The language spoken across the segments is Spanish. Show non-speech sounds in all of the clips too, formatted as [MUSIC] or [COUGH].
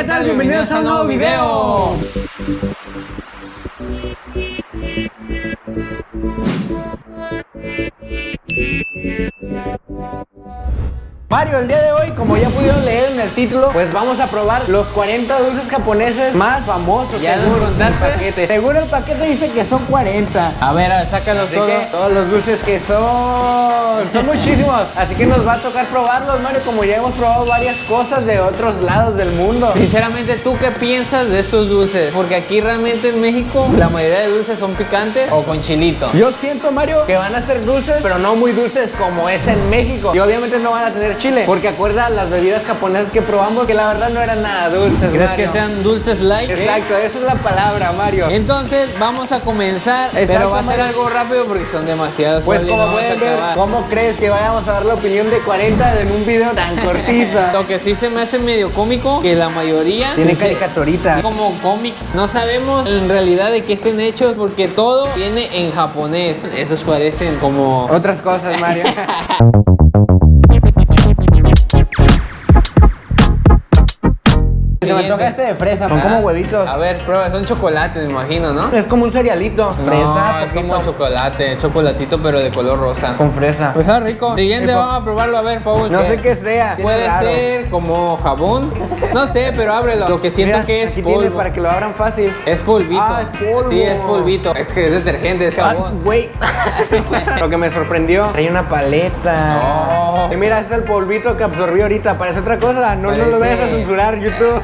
¿qué tal? Bienvenidos a un nuevo video. Mario, el día de hoy, como ya pudieron leer en el título, pues vamos a probar los 40 dulces japoneses más famosos ¿Ya según los el paquete. Según el paquete dice que son 40. A ver, a ver, sácalos Así todos. todos los dulces que son, son muchísimos. Así que nos va a tocar probarlos, Mario, como ya hemos probado varias cosas de otros lados del mundo. Sinceramente, ¿tú qué piensas de estos dulces? Porque aquí realmente en México la mayoría de dulces son picantes o con chilito. Yo siento, Mario, que van a ser dulces, pero no muy dulces como es en México. Y obviamente no van a tener chile, porque acuerda las bebidas japonesas que probamos que la verdad no eran nada dulces, ¿Crees Mario. que sean dulces light? Exacto, esa es la palabra, Mario. Entonces vamos a comenzar, Exacto, pero va a ser algo rápido porque son demasiados. Pues como no pueden ver. ¿cómo crees que vayamos a dar la opinión de 40 en un video tan [LAUGHS] cortito? Lo que sí se me hace medio cómico que la mayoría Tiene caricaturita. como cómics. No sabemos en realidad de qué estén hechos porque todo viene en japonés. Esos parecen como Otras cosas, Mario. [LAUGHS] Se me antoja ese de fresa, son como huevitos. A ver, prueba, son chocolates, me imagino, ¿no? Es como un cerealito. Fresa, no, es como chocolate, chocolatito pero de color rosa. Con fresa. Pues está rico. Siguiente, Rico. vamos a probarlo a ver, Paul. No sé qué sea. Puede ser como jabón. No sé, pero ábrelo. Lo que siento Mira, que es aquí polvo. tiene para que lo abran fácil. Es polvito. Ah, es polvo. Sí, es polvito. Es que es detergente, es Ah, jabón. güey. [LAUGHS] Lo que me sorprendió, trae una paleta. No. Y mira, es el polvito que absorbió ahorita. Parece otra cosa. No, no lo vayas a censurar, YouTube.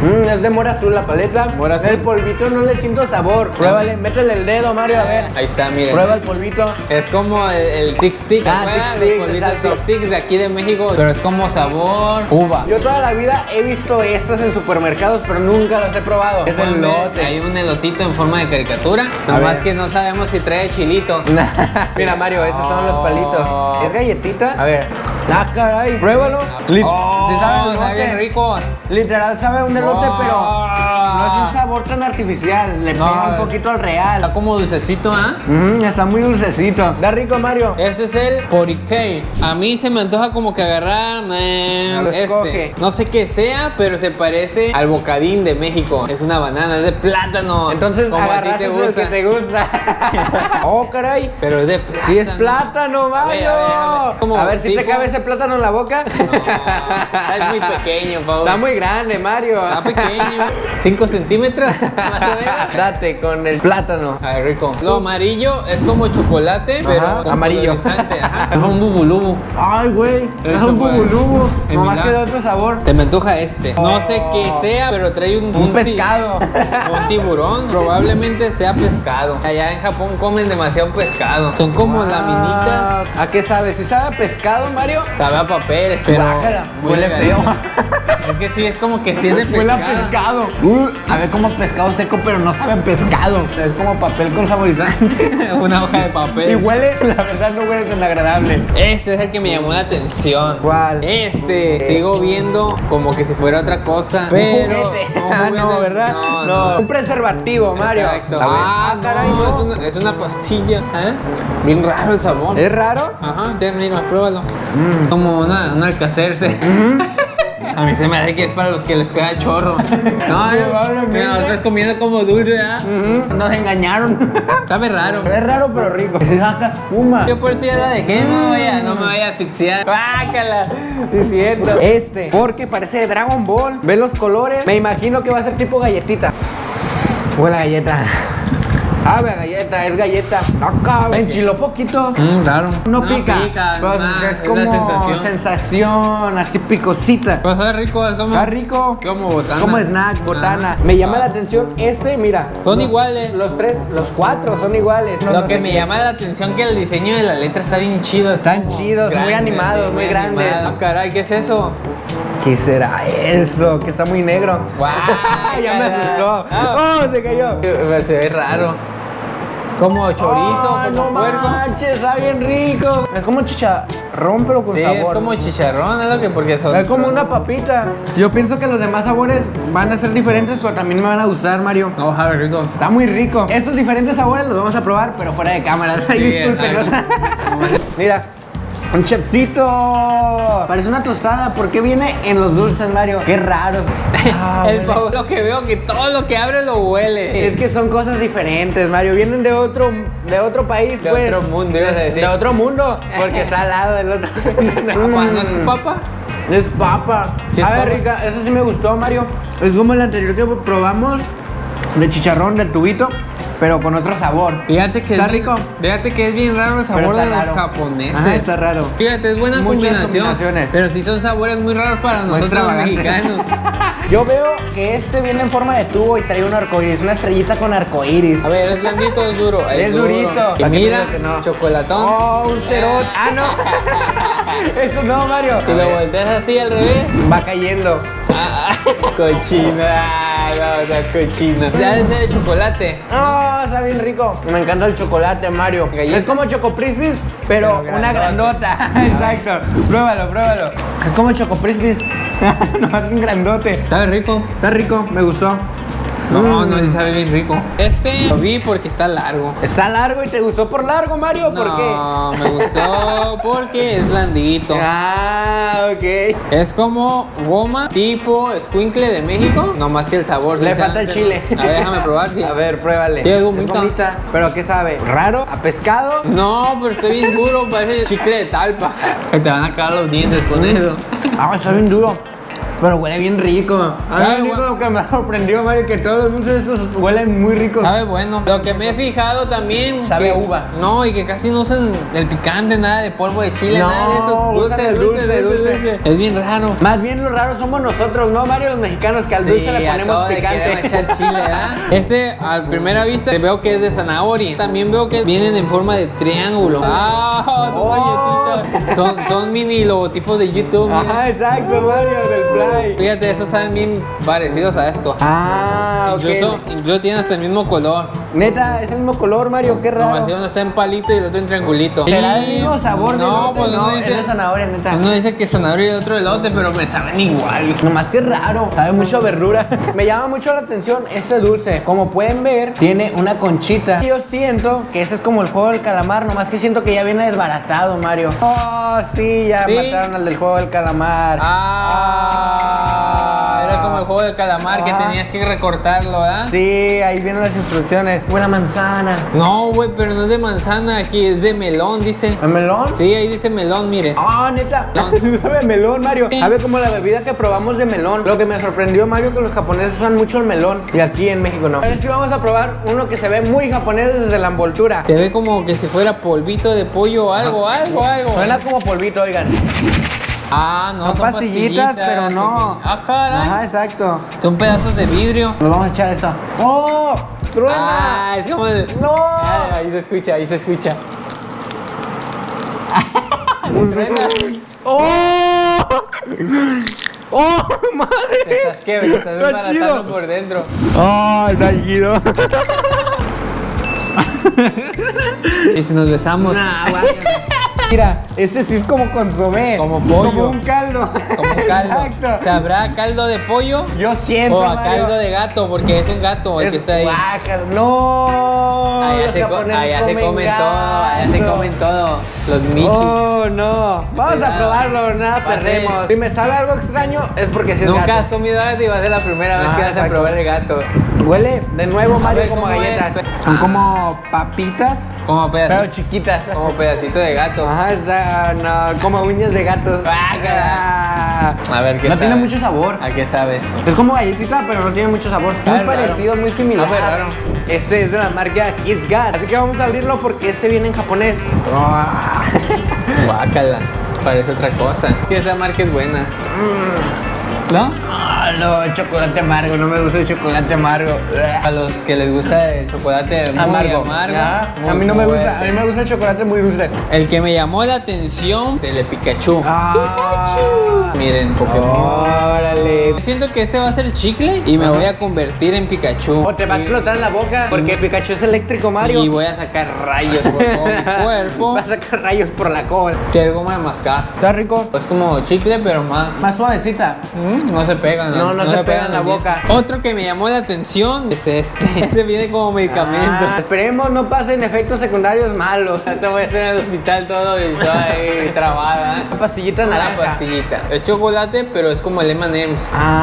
Mm, es de mora azul la paleta. Mora azul. El polvito no le siento sabor. Pruébale, métele el dedo, Mario, a ver. Ahí está, miren. Prueba el polvito. Es como el, el Tic Stick, Ah. Tic exacto. Tic Sticks de aquí de México, pero es como sabor uva. Yo toda la vida he visto estos en supermercados, pero nunca los he probado. Es el ver, lote. Hay un elotito en forma de caricatura, nomás que no sabemos si trae chilito. [LAUGHS] Mira, Mario, esos son los Oh. palitos. ¿Es galletita? A ver. Ah, caray. Pruébalo. Lit- Oh, sí sabe a está bien rico. Literal sabe un elote, Oh. pero no es un sabor tan artificial. Le No, pega un poquito al Está real. como dulcecito, ¿ah? Mm, está muy dulcecito. Da rico, Mario. Ese es el porikei. A mí se me antoja como que agarrar eh, este. escoge. No sé qué sea, pero se parece al bocadín de México. Es una banana, es de plátano. Entonces como a ti te el gusta. que te gusta. [LAUGHS] oh, caray. Pero es de plátano. Sí es plátano, A ver, Mario. a ver, a ver. Como A ver si te cabe ese plátano en la boca. No, es muy pequeño, Pau. Está muy grande, Mario. Está pequeño. [LAUGHS] 5 centímetros. [LAUGHS] más o menos. Date con el plátano. Rico. Lo amarillo es como chocolate, pero con amarillo. colorizante. Es un bubulubu. Ay, güey. Es un chocolate. bubulubu. Nomás que de otro sabor. Te me antoja este. No sé qué sea, pero trae un, Un ti- pescado. [LAUGHS] Un tiburón. Probablemente sea pescado. Allá en Japón comen demasiado pescado. Son como laminitas. Ah, ¿A qué sabe? ¿Si sabe a pescado, Mario? Sabe a papel, pero. Guácala, huele feo. Es que sí, es como que sí es de Huele a pescado. pescado. Uh, a ver como pescado seco, pero no sabe a pescado. Es como papel con saborizante. [LAUGHS] Una hoja de papel. y huele, la verdad no huele tan agradable. Este es el que me llamó la atención. ¿Cuál? Este. Sigo viendo como que si fuera otra cosa. Pero. Un un Ah, no, juguete. ¿verdad? No, No, no. Un preservativo, Mario. Exacto. A ver. Ah, caray, no, no. Es, una, es una pastilla. ¿eh? Bien raro el sabor. ¿Es raro? Ajá, ya, mira, pruébalo. Como una, una alcacerse. A mí se me hace que es para los que les pega chorro. [LAUGHS] No, mira, lo estás comiendo como dulce, ¿ah? Ujú, Nos engañaron. [LAUGHS] Sabe raro. es raro, pero rico. [LAUGHS] Espuma. Yo por eso ya la dejé, no, me vaya, no me vaya a asfixiar. ¡Bácala! Es cierto. Este, porque parece de Dragon Ball. Ve los colores. Me imagino que va a ser tipo galletita. Huele galleta. Sabe a galleta, es galleta. Acá, enchiló poquito. Mmm, raro. No, pica, pero ah, es como sensación. sensación. así picosita. Pues está rico, es como. Está rico. Como botana. Como snack, botana. Me llama la atención este, mira. Son los- iguales. Los tres, los cuatro son iguales. No, Lo no que me qué. llama la atención que el diseño de la letra está bien chido. está Están chidos, muy animados, muy grandes. animado. Ah, caray, ¿qué es eso? ¿Qué será eso? Que está muy negro. Guau, [LAUGHS] ya me asustó. Ah. Oh, se cayó. Eh, Se ve raro. Como chorizo, Ay, como no puerco. manches, está bien rico. Es como chicharrón, pero con Sí, sabor. es como chicharrón, es lo que porque son. Es como una papita. Yo pienso que los demás sabores van a ser diferentes, pero también me van a gustar, Mario. No, sabe rico. Está muy rico. Estos diferentes sabores los vamos a probar, pero fuera de cámaras. [LAUGHS] Ay, Sí. [LAUGHS] Mira. Un chepsito. Parece una tostada. ¿Por qué viene en los dulces, Mario? Qué raros. Ah, el pavo lo que veo que todo lo que abre lo huele. Es que son cosas diferentes, Mario. Vienen de otro, de otro país, De pues. otro mundo, ibas a decir. De otro mundo. [LAUGHS] Porque está al lado del otro. Papá, [LAUGHS] ¿no es papa? Es papa. Sí, es a ver, papa. rica, eso sí me gustó, Mario. Es como el anterior que probamos de chicharrón del tubito, pero con otro sabor. Fíjate que ¿Está es bien- rico? Fíjate que es bien raro el sabor de los japoneses. Ajá, está raro. Fíjate, es buena Muchas combinación. combinaciones. Pero sí son sabores muy raros para Muy nosotros los mexicanos. [LAUGHS] Yo veo que este viene en forma de tubo y trae un arcoíris, una estrellita con arcoíris. A ver, es blandito es duro. [LAUGHS] Es duro. durito. Y ¿Para qué te mira, que no? chocolatón. Oh, un cerote. [LAUGHS] Ah, no. Eso no, Mario. Si lo volteas así al revés. Va cayendo. Ah, cochino. No, no, cochino. Ya es de chocolate. Oh, está bien rico. Me encanta el chocolate, Mario. Es como Choco Crispies, pero Pero una grandota. grandota. [LAUGHS] Exacto. Pruébalo, pruébalo. Es como Choco Crispies. [LAUGHS] no, es un grandote. Está rico. Está rico, me gustó. No, Mm. no, sí sabe bien rico. Este lo vi porque está largo. Está largo y te gustó por largo, Mario. ¿Por no, me gustó [LAUGHS] porque es blandito. qué? Ah, ok. Es como goma tipo squinkle de México, no más que el sabor. Le falta el chile. A ver, déjame probar. sí. [LAUGHS] A ver, pruébale. Sí, es gomita. ¿Pero qué sabe? ¿Raro? ¿A pescado? No, pero está bien duro, parece chicle de talpa. Te van a caer los dientes con eso. Ah, está bien duro. Pero huele bien rico. A mí Ah, lo único que me ha sorprendido, Mario, que todos los dulces esos huelen muy ricos. Sabe bueno. Lo que me he fijado también. Sabe que- uva. No, y que casi no usan el picante, nada de polvo de chile, No, nada de eso. usan el dulce, dulce. Es bien raro. Más bien los raros somos nosotros, ¿no, Mario? Los mexicanos que al dulce le ponemos picante. echar chile, ¿verdad? [LAUGHS] Este, a primera vista, veo que es de zanahoria. También veo que vienen en forma de triángulo. ¡Ah! Son Oh. galletitas. Son, son mini logotipos de YouTube. mira. Ajá, exacto, Mario, del Fíjate, esos saben bien parecidos a esto. Ah. Incluso, incluso tienen hasta el mismo color. Neta, es el mismo color, Mario, qué No, raro. así uno está en palito y el otro en triangulito. ¿Será el mismo sabor de No, elote? pues no, es dice, de zanahoria, neta. uno dice que zanahoria y el otro elote, pero me saben igual. Nomás que raro, sabe mucho a verdura. [LAUGHS] Me llama mucho la atención este dulce. Como pueden ver, tiene una conchita. Yo siento que ese es como el juego del calamar, nomás que siento que ya viene desbaratado, Mario. Oh, sí, ya Sí. mataron al del juego del calamar. Ah, como el juego del calamar que Ah. tenías que recortarlo, ¿verdad? Sí, ahí vienen las instrucciones. Buena manzana. No, güey, pero no es de manzana, aquí es de melón, dice. ¿El melón? Sí, ahí dice melón, mire. Ah, neta. Melón. [LAUGHS] Sabe melón, Mario. Sí. Sabe como la bebida que probamos de melón. Lo que me sorprendió, Mario, que los japoneses usan mucho el melón. Y aquí en México no. A ver si vamos a probar uno que se ve muy japonés desde la envoltura. Se ve como que si fuera polvito de pollo o algo, algo, algo. Suena como polvito, oigan. Ah, no, son, pastillitas, pero no. Ah, caray. Ajá, exacto. Son pedazos de vidrio. Nos vamos a echar esto. ¡Oh! ¡Truena! Ah, es como de... ¡No! Ah, ahí se escucha, ahí se escucha. [LAUGHS] ¡Oh! ¡Oh, Te madre! estás que estás Está desbaratando por dentro. ¡Oh, está chido! [LAUGHS] Y si nos besamos. Mira, este sí es como consomé. Como pollo. Como un caldo. Como [LAUGHS] caldo. Exacto. ¿Sabrá caldo de pollo? Yo siento, O a Mario, caldo de gato, porque es un gato el es que está ahí. No. Allá se, co- allá se comen gato. todo, allá se comen todo. Los michis. Oh, no. Vamos a probarlo, nada perdemos. Si me sabe algo extraño, es porque si es Nunca has comido gato y va a ser la primera vez Ah, que vas a probar el gato. Huele de nuevo, Mario, ver, como galletas. Son como papitas, Como pero pedacito, chiquitas. como pedacito de gato. Ajá, está, no, como uñas de gatos. Guácala. A ver qué No sabe. tiene mucho sabor. ¿A qué sabes? Es como galletita, pero no tiene mucho sabor. Ah, Muy parecido, muy similar. Ah, pues, raro. Este es de la marca Kit Kat. Así que vamos a abrirlo porque este viene en japonés. Ah. [LAUGHS] Guácala. Parece otra cosa. Y esta marca es buena. ¿No? Ah, no, chocolate amargo, no me gusta el chocolate amargo. A los que les gusta el chocolate muy amargo. Ya, muy a mí no me gusta, a mí me gusta el chocolate muy dulce. El que me llamó la atención, el de Pikachu. Ah. Miren, Pokémon. Órale. Siento que este va a ser chicle y me voy a convertir en Pikachu. O te va a explotar en la boca porque Pikachu es eléctrico, Mario. Y voy a sacar rayos por todo mi [LAUGHS] cuerpo. Va a sacar rayos por la cola. Que es goma de mascar. Está rico. Es como chicle, pero más. Más suavecita. Mm, No se pegan. No, no se pega en la boca. Otro que me llamó la atención es este. [LAUGHS] Este viene como medicamento. Ah, esperemos no pasen efectos secundarios malos. [LAUGHS] Te voy a estar en el hospital todo y todo ahí trabada. Una pastillita Una naranja. pastillita. Es chocolate, pero es como el M&M's. Ah.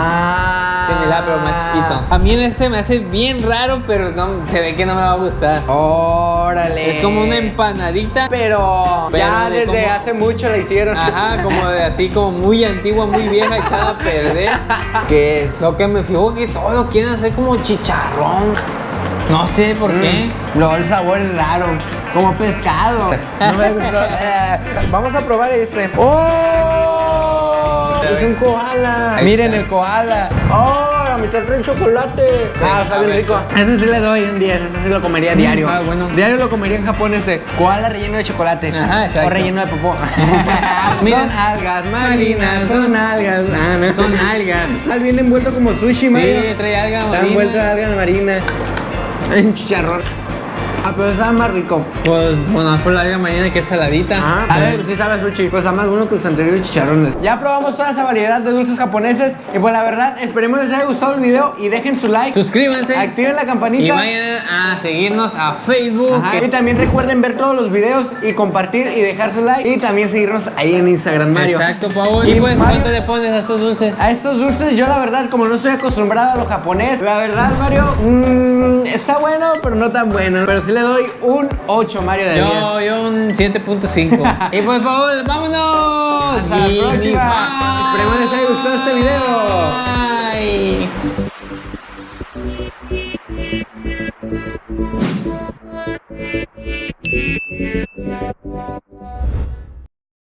Similar, pero más chiquito. A mí ese me hace bien raro, pero no, se ve que no me va a gustar. Órale. Es como una empanadita. Pero, Pero ya de desde como- hace mucho la hicieron. Ajá, como de así, como muy antigua, muy vieja, echada a perder. [LAUGHS] ¿Qué es? Lo que me fijo que todo lo quieren hacer como chicharrón. No sé por qué. Mm, Luego el sabor es raro. Como pescado. [LAUGHS] No me gustó. [LAUGHS] Eh, Vamos a probar ese. ¡Oh! Es un koala. Ahí Miren está. el koala. ¡Oh! La mitad trae chocolate. ah, está bien rico. Ese sí le doy un 10. Ese sí lo comería diario. ah, bueno. Diario lo comería en Japón este. Koala relleno de chocolate. Ajá, exacto. O relleno de popó. [LAUGHS] Miren, algas marinas. Son algas. Ah, no. Son algas. Al viene envuelto como sushi, Mario. Sí, trae alga Está marina. envuelto de alga marina. En chicharrón. Ah, pero está más rico. Pues, bueno, por la alga marina que es saladita. Ah, a ver, sí sabe sushi. Pues está más bueno que los anteriores chicharrones. Ya probamos toda esa variedad de dulces japoneses. Y pues la verdad, esperemos les haya gustado el video y dejen su like. Suscríbanse. Activen la campanita. Y vayan a seguirnos a Facebook. Ajá, que- Y también recuerden ver todos los videos y compartir y dejar su like. Y también seguirnos ahí en Instagram, Mario. Exacto, Paul. Y, Y pues, Mario- ¿cuánto le pones a estos dulces? A estos dulces, yo la verdad, como no estoy acostumbrado a lo japonés, la verdad, Mario, mm, está pero no tan bueno. Pero sí le doy un 8, Mario de Yo, 10. yo un 7.5. [LAUGHS] y por favor, vámonos. Hasta la próxima. Esperemos les haya gustado este video. Bye.